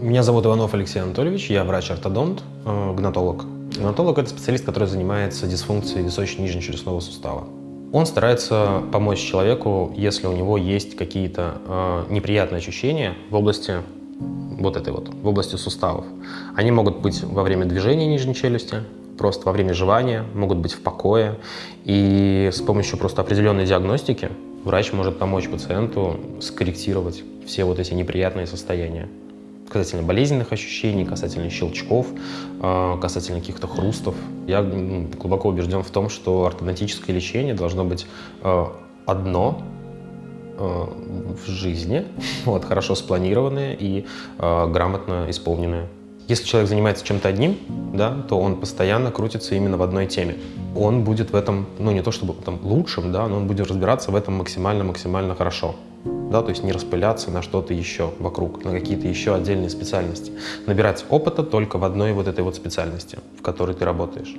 Меня зовут Иванов Алексей Анатольевич, я врач-ортодонт, э, гнатолог. Гнатолог – это специалист, который занимается дисфункцией височно-нижнечелюстного сустава. Он старается помочь человеку, если у него есть какие-то э, неприятные ощущения в области вот этой вот, в области суставов. Они могут быть во время движения нижней челюсти, просто во время жевания, могут быть в покое. И с помощью просто определенной диагностики врач может помочь пациенту скорректировать все вот эти неприятные состояния касательно болезненных ощущений, касательно щелчков, а, касательно каких-то хрустов. Я глубоко убежден в том, что ортодонтическое лечение должно быть а, одно а, в жизни, вот, хорошо спланированное и грамотно исполненное. Если человек занимается чем-то одним, да, то он постоянно крутится именно в одной теме. Он будет в этом, ну не то чтобы там лучшим, да, но он будет разбираться в этом максимально-максимально хорошо да, то есть не распыляться на что-то еще вокруг, на какие-то еще отдельные специальности. Набирать опыта только в одной вот этой вот специальности, в которой ты работаешь.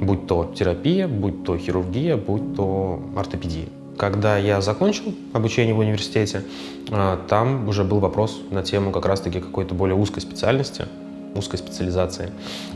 Будь то терапия, будь то хирургия, будь то ортопедия. Когда я закончил обучение в университете, а, там уже был вопрос на тему как раз-таки какой-то более узкой специальности, узкой специализации.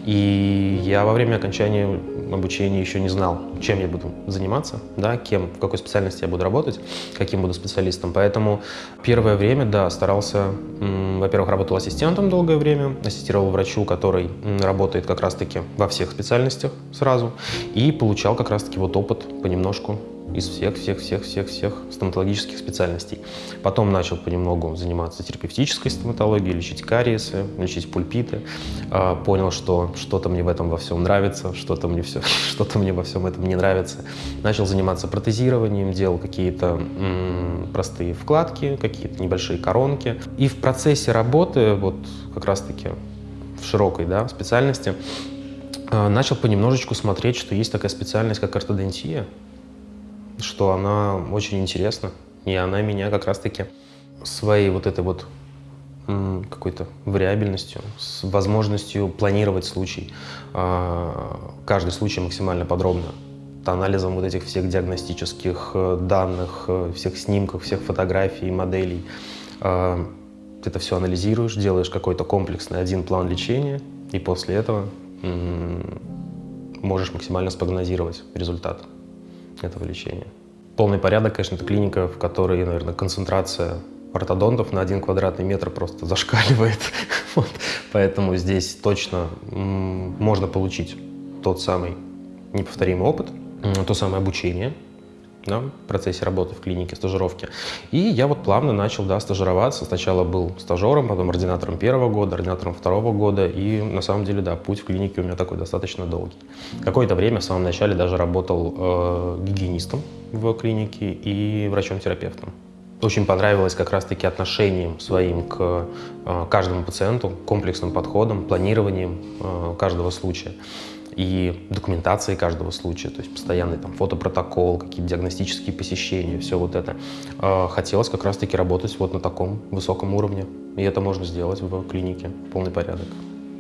И я во время окончания обучения еще не знал, чем я буду заниматься, да, кем, в какой специальности я буду работать, каким буду специалистом. Поэтому первое время, да, старался, во-первых, работал ассистентом долгое время, ассистировал врачу, который работает как раз-таки во всех специальностях сразу, и получал как раз-таки вот опыт понемножку из всех-всех-всех-всех-всех стоматологических специальностей. Потом начал понемногу заниматься терапевтической стоматологией, лечить кариесы, лечить пульпиты. А, понял, что что-то мне в этом во всем нравится, что-то мне, все, что мне во всем этом не нравится. Начал заниматься протезированием, делал какие-то простые вкладки, какие-то небольшие коронки. И в процессе работы, вот как раз-таки в широкой да, специальности, а, начал понемножечку смотреть, что есть такая специальность, как ортодонтия, что она очень интересна. И она меня как раз-таки своей вот этой вот какой-то вариабельностью, с возможностью планировать случай, а, каждый случай максимально подробно, анализом вот этих всех диагностических э, данных, э, всех снимков, всех фотографий, моделей. А, ты это все анализируешь, делаешь какой-то комплексный один план лечения, и после этого можешь максимально спрогнозировать результат этого лечения. Полный порядок, конечно, это клиника, в которой, наверное, концентрация ортодонтов на один квадратный метр просто зашкаливает. вот. Поэтому здесь точно можно получить тот самый неповторимый опыт, то самое обучение, да, в процессе работы в клинике, стажировки. И я вот плавно начал да, стажироваться. Сначала был стажером, потом ординатором первого года, ординатором второго года. И на самом деле, да, путь в клинике у меня такой достаточно долгий. Какое-то время в самом начале даже работал э, гигиенистом в клинике и врачом-терапевтом. Очень понравилось как раз-таки отношением своим к э, каждому пациенту, комплексным подходом, планированием э, каждого случая и документации каждого случая, то есть постоянный там фотопротокол, какие-то диагностические посещения, все вот это. А, хотелось как раз-таки работать вот на таком высоком уровне, и это можно сделать в клинике, полный порядок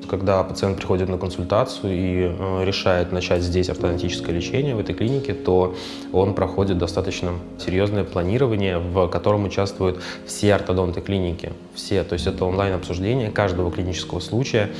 когда пациент приходит на консультацию и э, решает начать здесь ортодонтическое лечение, в этой клинике, то он проходит достаточно серьезное планирование, в котором участвуют все ортодонты клиники. Все, то есть это онлайн-обсуждение каждого клинического случая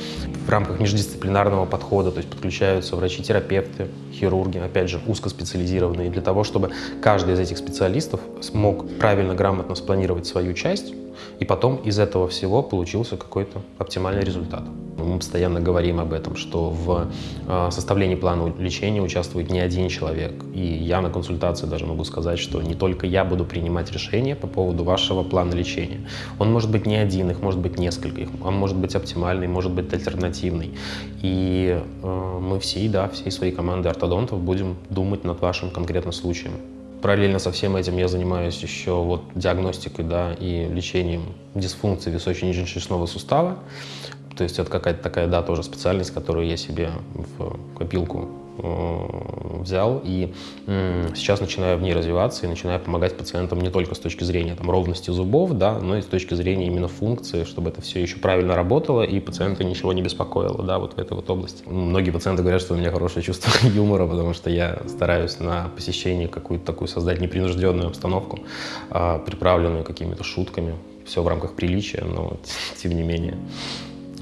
в рамках междисциплинарного подхода, то есть подключаются врачи-терапевты, хирурги, опять же, узкоспециализированные, для того, чтобы каждый из этих специалистов смог правильно, грамотно спланировать свою часть, и потом из этого всего получился какой-то оптимальный результат. Мы постоянно говорим об этом, что в а, составлении плана лечения участвует не один человек. И я на консультации даже могу сказать, что не только я буду принимать решение по поводу вашего плана лечения. Он может быть не один, их может быть несколько, он может быть оптимальный, может быть альтернативный. И э, мы всей, да, всей своей командой ортодонтов будем думать над вашим конкретным случаем. Параллельно со всем этим я занимаюсь еще вот диагностикой да, и лечением дисфункции височно-нижнечелюстного сустава. То есть это какая-то такая, да, тоже специальность, которую я себе в копилку э, взял и сейчас начинаю в ней развиваться и начинаю помогать пациентам не только с точки зрения там, ровности зубов, да, но и с точки зрения именно функции, чтобы это все еще правильно работало и пациента ничего не беспокоило да, вот в этой вот области. Многие пациенты говорят, что у меня хорошее чувство юмора, потому что я стараюсь на посещении какую-то такую создать непринужденную обстановку, а, приправленную какими-то шутками. Все в рамках приличия, но тем не менее.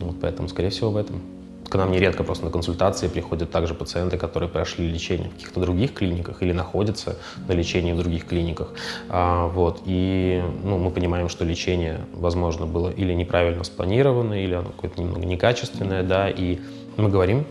Вот поэтому, скорее всего, в этом. К нам нередко просто на консультации приходят также пациенты, которые прошли лечение в каких-то других клиниках или находятся на лечении в других клиниках. А, вот, и ну, мы понимаем, что лечение, возможно, было или неправильно спланировано, или оно какое-то немного некачественное, да, и мы говорим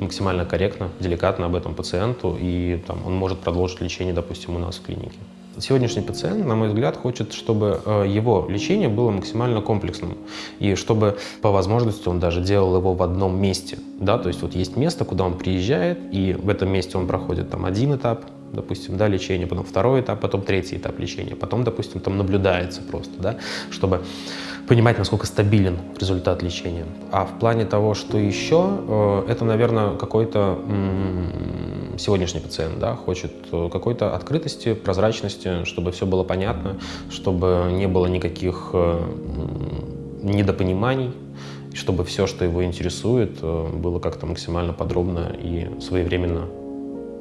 максимально корректно, деликатно об этом пациенту, и там, он может продолжить лечение, допустим, у нас в клинике. Сегодняшний пациент, на мой взгляд, хочет, чтобы э, его лечение было максимально комплексным, и чтобы по возможности он даже делал его в одном месте. Да? То есть вот есть место, куда он приезжает, и в этом месте он проходит там один этап, допустим, да, лечения, потом второй этап, потом третий этап лечения, потом, допустим, там наблюдается просто, да, чтобы понимать, насколько стабилен результат лечения. А в плане того, что еще, э, это, наверное, какой-то сегодняшний пациент да, хочет э, какой-то открытости, прозрачности, чтобы все было понятно, чтобы не было никаких э, недопониманий, чтобы все, что его интересует, было как-то максимально подробно и своевременно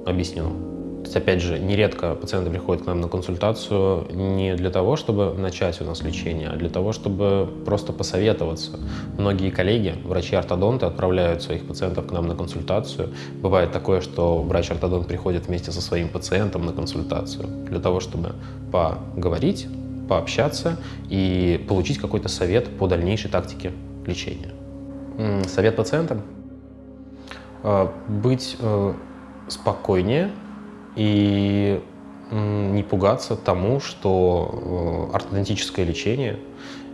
объяснено. То есть, опять же, нередко пациенты приходят к нам на консультацию не для того, чтобы начать у нас лечение, а для того, чтобы просто посоветоваться. Многие коллеги, врачи-ортодонты, отправляют своих пациентов к нам на консультацию. Бывает такое, что врач-ортодонт приходит вместе со своим пациентом на консультацию для того, чтобы поговорить, пообщаться и получить какой-то совет по дальнейшей тактике лечения. Совет пациентам? А, быть э, спокойнее, и не пугаться тому, что э, ортодонтическое лечение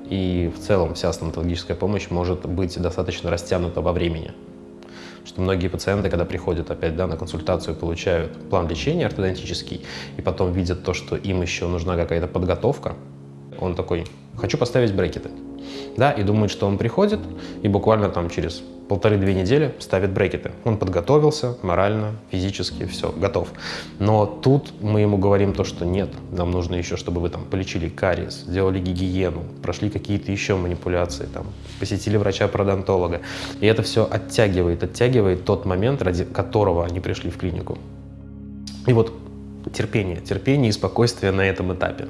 и в целом вся стоматологическая помощь может быть достаточно растянута во времени. Что многие пациенты, когда приходят опять да, на консультацию, получают план лечения ортодонтический, и потом видят то, что им еще нужна какая-то подготовка, он такой, хочу поставить брекеты. Да, и думает, что он приходит, и буквально там через полторы-две недели ставит брекеты. Он подготовился морально, физически, все, готов. Но тут мы ему говорим то, что нет, нам нужно еще, чтобы вы там полечили кариес, сделали гигиену, прошли какие-то еще манипуляции, там, посетили врача-пародонтолога. И это все оттягивает, оттягивает тот момент, ради которого они пришли в клинику. И вот терпение, терпение и спокойствие на этом этапе.